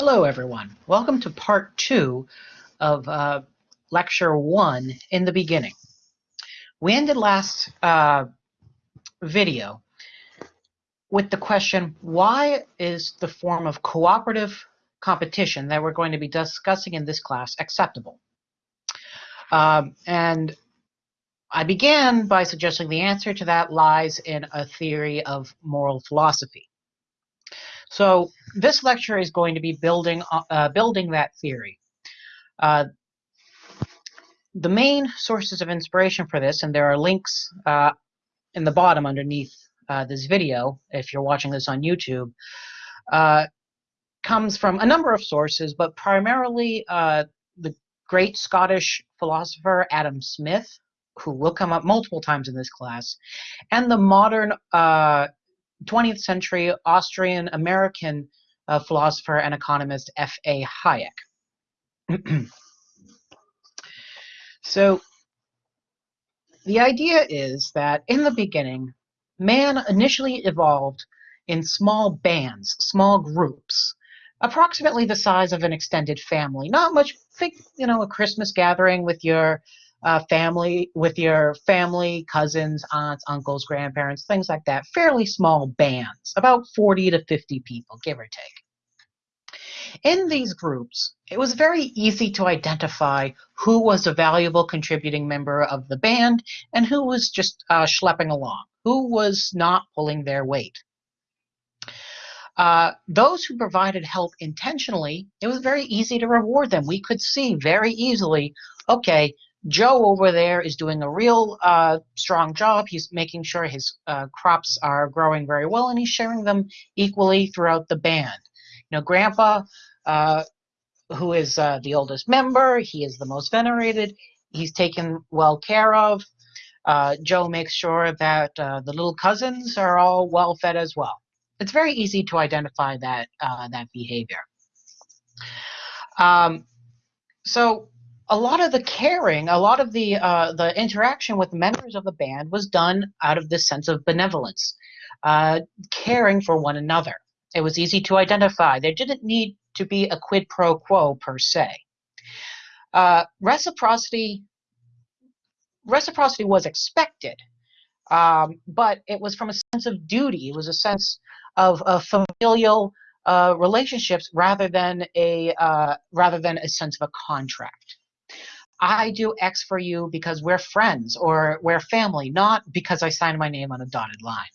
Hello, everyone. Welcome to part two of uh, lecture one in the beginning. We ended last uh, video with the question, why is the form of cooperative competition that we're going to be discussing in this class acceptable? Um, and I began by suggesting the answer to that lies in a theory of moral philosophy. So this lecture is going to be building uh, building that theory. Uh, the main sources of inspiration for this, and there are links uh, in the bottom underneath uh, this video, if you're watching this on YouTube, uh, comes from a number of sources, but primarily uh, the great Scottish philosopher Adam Smith, who will come up multiple times in this class, and the modern 20th century Austrian American uh, philosopher and economist F.A. Hayek. so, the idea is that in the beginning, man initially evolved in small bands, small groups, approximately the size of an extended family. Not much, think, you know, a Christmas gathering with your uh, family with your family, cousins, aunts, uncles, grandparents, things like that. Fairly small bands, about 40 to 50 people, give or take. In these groups, it was very easy to identify who was a valuable contributing member of the band and who was just uh, schlepping along, who was not pulling their weight. Uh, those who provided help intentionally, it was very easy to reward them. We could see very easily, okay, Joe over there is doing a real uh, strong job. He's making sure his uh, crops are growing very well, and he's sharing them equally throughout the band. You know, Grandpa, uh, who is uh, the oldest member, he is the most venerated. He's taken well care of. Uh, Joe makes sure that uh, the little cousins are all well fed as well. It's very easy to identify that that behavior. Um, so a lot of the caring, a lot of the uh, the interaction with members of the band was done out of this sense of benevolence, uh, caring for one another. It was easy to identify. There didn't need to be a quid pro quo per se. Uh, reciprocity reciprocity was expected, um, but it was from a sense of duty. It was a sense of, of familial uh, relationships rather than a uh, rather than a sense of a contract. I do X for you because we're friends or we're family, not because I signed my name on a dotted line.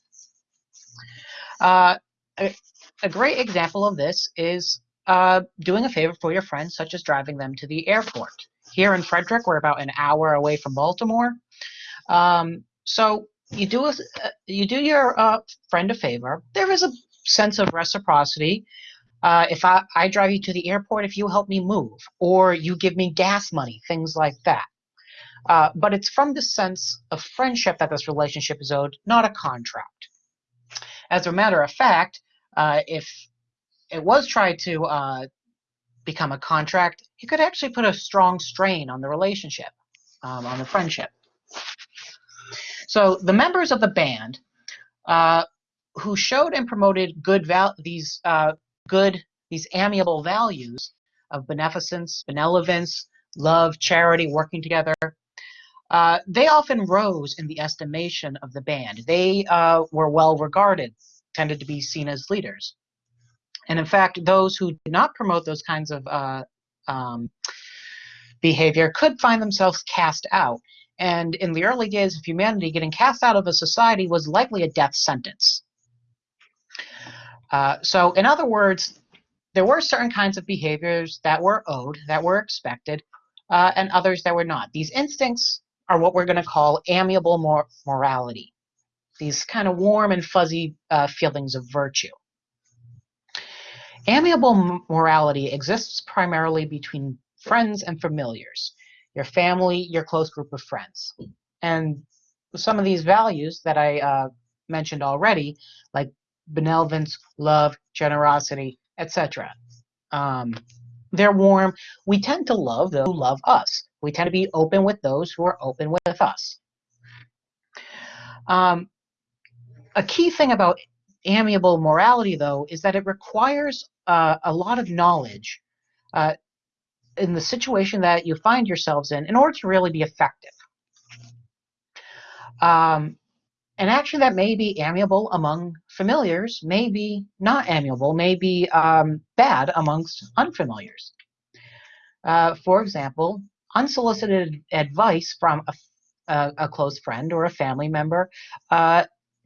Uh, a, a, great example of this is uh, doing a favor for your friends, such as driving them to the airport. Here in Frederick, we're about an hour away from Baltimore. Um, so you do a, uh, you do your uh, friend a favor. There is a sense of reciprocity uh, if I, I drive you to the airport, if you help me move, or you give me gas money, things like that. Uh, but it's from the sense of friendship that this relationship is owed, not a contract. As a matter of fact, uh, if it was tried to uh, become a contract, it could actually put a strong strain on the relationship, um, on the friendship. So the members of the band uh, who showed and promoted good val- these uh, good, these amiable values of beneficence, benevolence, love, charity, working together, uh, they often rose in the estimation of the band. They uh, were well regarded, tended to be seen as leaders. And in fact, those who did not promote those kinds of uh, um, behavior could find themselves cast out. And in the early days of humanity, getting cast out of a society was likely a death sentence. Uh, so in other words, there were certain kinds of behaviors that were owed, that were expected, uh, and others that were not. These instincts are what we're going to call amiable mor morality, these kind of warm and fuzzy uh, feelings of virtue. Amiable morality exists primarily between friends and familiars, your family, your close group of friends. And some of these values that I uh, mentioned already, like benevolence, love, generosity, etc. Um, they're warm. We tend to love those who love us. We tend to be open with those who are open with us. Um, a key thing about amiable morality, though, is that it requires uh, a lot of knowledge uh, in the situation that you find yourselves in in order to really be effective. Um, an action that may be amiable among familiars may be not amiable, may be um, bad amongst unfamiliars. Uh, for example, unsolicited advice from a, a, a, close friend or a family member uh,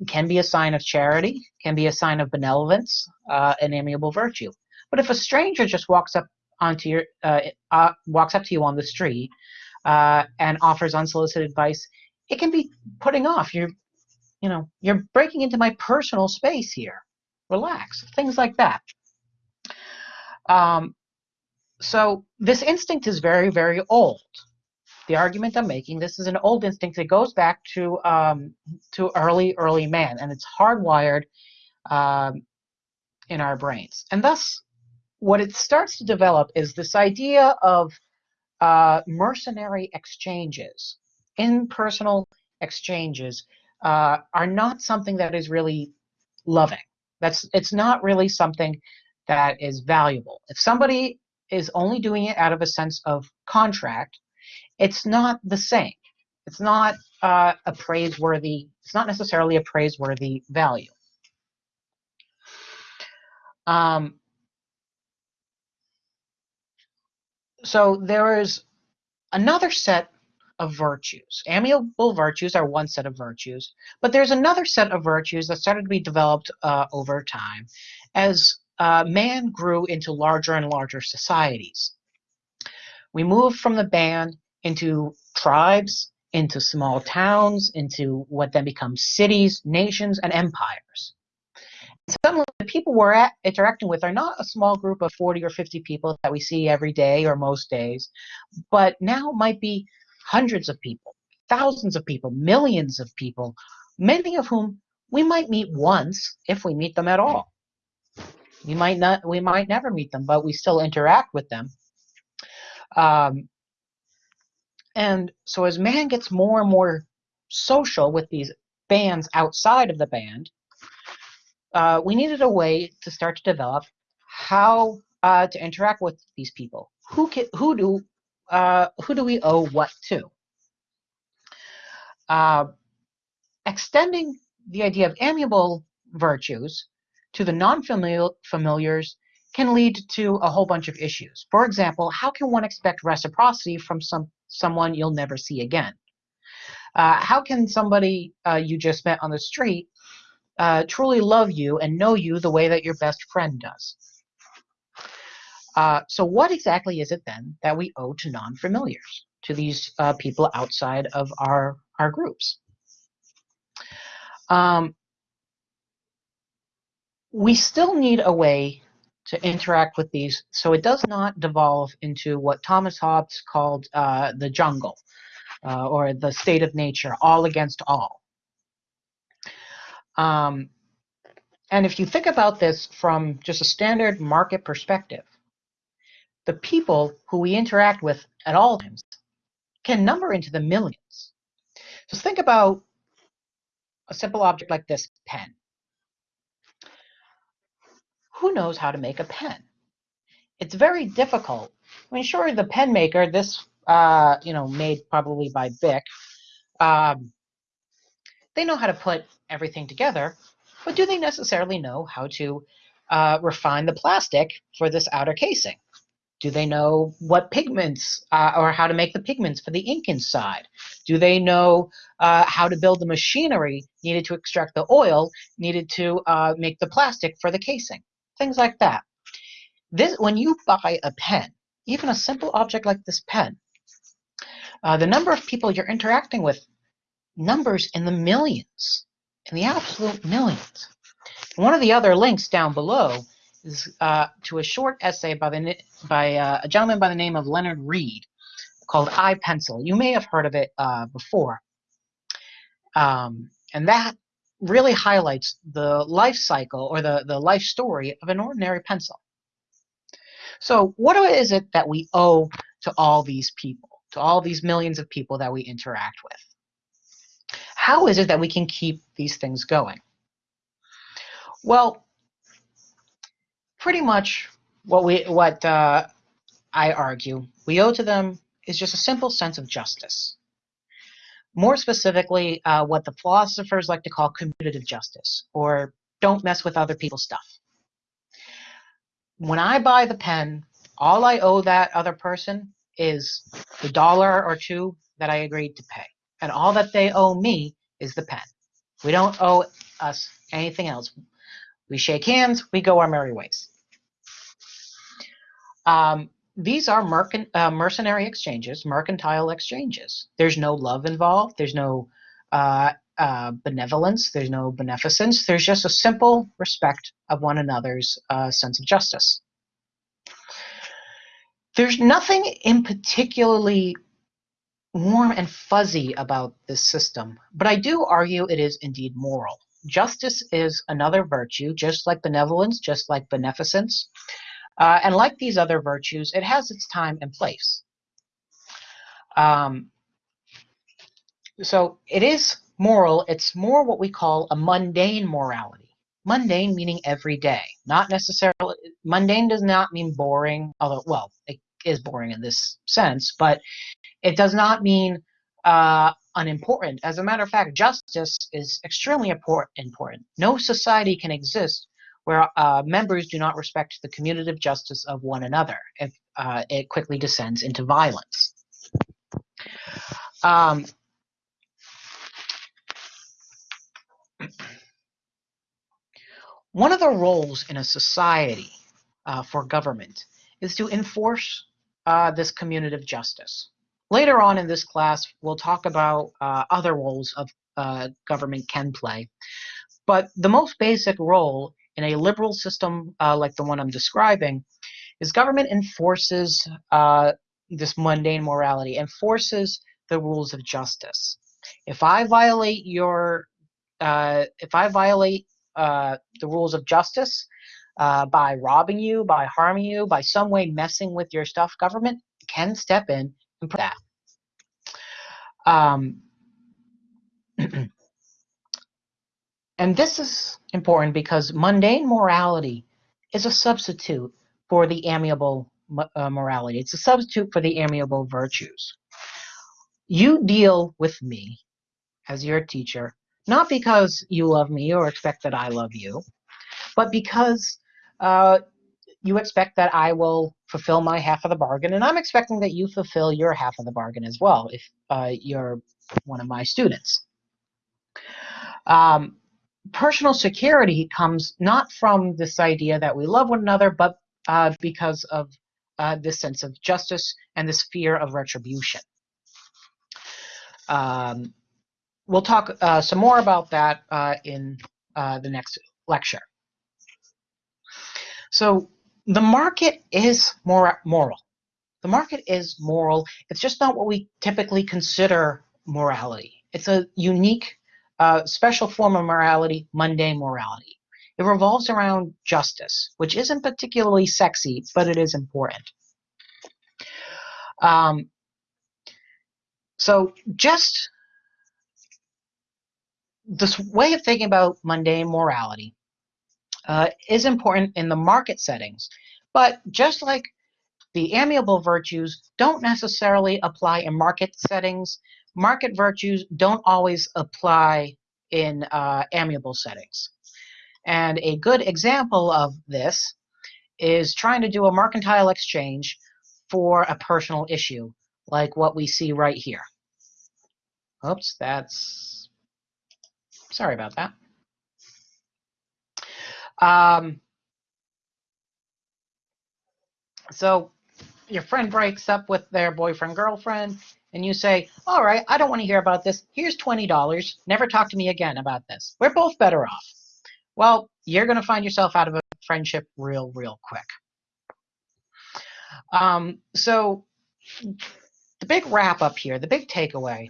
can be a sign of charity, can be a sign of benevolence, uh, an amiable virtue. But if a stranger just walks up onto your uh, uh, walks up to you on the street uh, and offers unsolicited advice, it can be putting off. You're, you know, you're breaking into my personal space here. Relax. Things like that. Um, so this instinct is very, very old. The argument I'm making, this is an old instinct that goes back to um, to early, early man, and it's hardwired um, in our brains. And thus, what it starts to develop is this idea of uh, mercenary exchanges, impersonal exchanges, uh, are not something that is really loving. That's it's not really something that is valuable. If somebody is only doing it out of a sense of contract, it's not the same. It's not uh, a praiseworthy. It's not necessarily a praiseworthy value. Um, so there is another set of virtues. Amiable virtues are one set of virtues, but there's another set of virtues that started to be developed uh, over time as uh, man grew into larger and larger societies. We moved from the band into tribes, into small towns, into what then becomes cities, nations, and empires. Suddenly, the people we're at, interacting with are not a small group of 40 or 50 people that we see every day or most days, but now might be hundreds of people, thousands of people, millions of people, many of whom we might meet once if we meet them at all. We might not, we might never meet them, but we still interact with them. Um, and so as man gets more and more social with these bands outside of the band, uh, we needed a way to start to develop how uh, to interact with these people. Who can, who do uh, who do we owe what to? Uh, extending the idea of amiable virtues to the non-familiars can lead to a whole bunch of issues. For example, how can one expect reciprocity from some someone you'll never see again? Uh, how can somebody uh, you just met on the street uh, truly love you and know you the way that your best friend does? Uh, so what exactly is it then that we owe to non-familiars, to these uh, people outside of our, our groups? Um, we still need a way to interact with these so it does not devolve into what Thomas Hobbes called uh, the jungle uh, or the state of nature, all against all. Um, and if you think about this from just a standard market perspective, the people who we interact with at all times can number into the millions. So think about a simple object like this pen who knows how to make a pen? It's very difficult. I mean, sure, the pen maker, this, uh, you know, made probably by Bic, um, they know how to put everything together, but do they necessarily know how to uh, refine the plastic for this outer casing? Do they know what pigments uh, or how to make the pigments for the ink inside? Do they know uh, how to build the machinery needed to extract the oil needed to uh, make the plastic for the casing? things like that. This, when you buy a pen, even a simple object like this pen, uh, the number of people you're interacting with numbers in the millions, in the absolute millions. One of the other links down below is uh, to a short essay by, the, by uh, a gentleman by the name of Leonard Read called I Pencil. You may have heard of it uh, before. Um, and that really highlights the life cycle or the, the life story of an ordinary pencil. So what is it that we owe to all these people, to all these millions of people that we interact with? How is it that we can keep these things going? Well, pretty much what we what uh, I argue we owe to them is just a simple sense of justice. More specifically, uh, what the philosophers like to call commutative justice, or don't mess with other people's stuff. When I buy the pen, all I owe that other person is the dollar or two that I agreed to pay. And all that they owe me is the pen. We don't owe us anything else. We shake hands, we go our merry ways. Um, these are merc- uh, mercenary exchanges, mercantile exchanges. There's no love involved. There's no uh, uh, benevolence. There's no beneficence. There's just a simple respect of one another's uh, sense of justice. There's nothing in particularly warm and fuzzy about this system, but I do argue it is indeed moral. Justice is another virtue, just like benevolence, just like beneficence. Uh, and like these other virtues, it has its time and place. Um, so it is moral. It's more what we call a mundane morality. Mundane meaning every day, not necessarily. Mundane does not mean boring, although well, it is boring in this sense, but it does not mean uh, unimportant. As a matter of fact, justice is extremely important. No society can exist where uh, members do not respect the commutative justice of one another if uh, it quickly descends into violence. Um, one of the roles in a society uh, for government is to enforce uh, this commutative justice. Later on in this class, we'll talk about uh, other roles of uh, government can play. But the most basic role in a liberal system uh, like the one I'm describing is government enforces uh, this mundane morality, enforces the rules of justice. If I violate your, uh, if I violate uh, the rules of justice uh, by robbing you, by harming you, by some way messing with your stuff, government can step in and put that. Um, And this is important because mundane morality is a substitute for the amiable uh, morality. It's a substitute for the amiable virtues. You deal with me as your teacher, not because you love me or expect that I love you, but because uh, you expect that I will fulfill my half of the bargain, and I'm expecting that you fulfill your half of the bargain as well if uh, you're one of my students. Um, personal security comes not from this idea that we love one another, but uh, because of uh, this sense of justice and this fear of retribution. Um, we'll talk uh, some more about that uh, in uh, the next lecture. So the market is moral. The market is moral. It's just not what we typically consider morality. It's a unique uh, special form of morality, mundane morality. It revolves around justice, which isn't particularly sexy, but it is important. Um, so just this way of thinking about mundane morality uh, is important in the market settings, but just like the amiable virtues don't necessarily apply in market settings, market virtues don't always apply in uh, amiable settings. And a good example of this is trying to do a mercantile exchange for a personal issue, like what we see right here. Oops, that's, sorry about that. Um, so your friend breaks up with their boyfriend, girlfriend, and you say, all right, I don't want to hear about this. Here's $20. Never talk to me again about this. We're both better off. Well, you're going to find yourself out of a friendship real, real quick. Um, so the big wrap up here, the big takeaway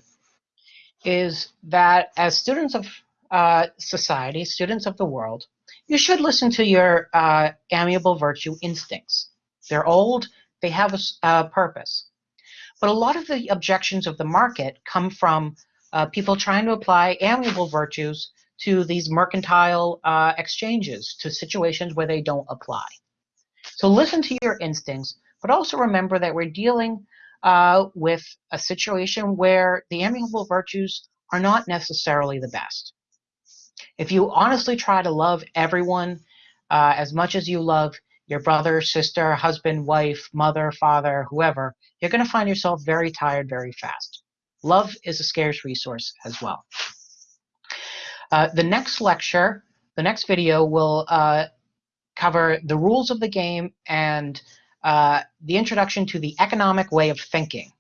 is that as students of uh, society, students of the world, you should listen to your uh, amiable virtue instincts. They're old, they have a, a purpose. But a lot of the objections of the market come from uh, people trying to apply amiable virtues to these mercantile uh, exchanges, to situations where they don't apply. So listen to your instincts, but also remember that we're dealing uh, with a situation where the amiable virtues are not necessarily the best. If you honestly try to love everyone uh, as much as you love your brother, sister, husband, wife, mother, father, whoever, you're going to find yourself very tired very fast. Love is a scarce resource as well. Uh, the next lecture, the next video will uh, cover the rules of the game and uh, the introduction to the economic way of thinking.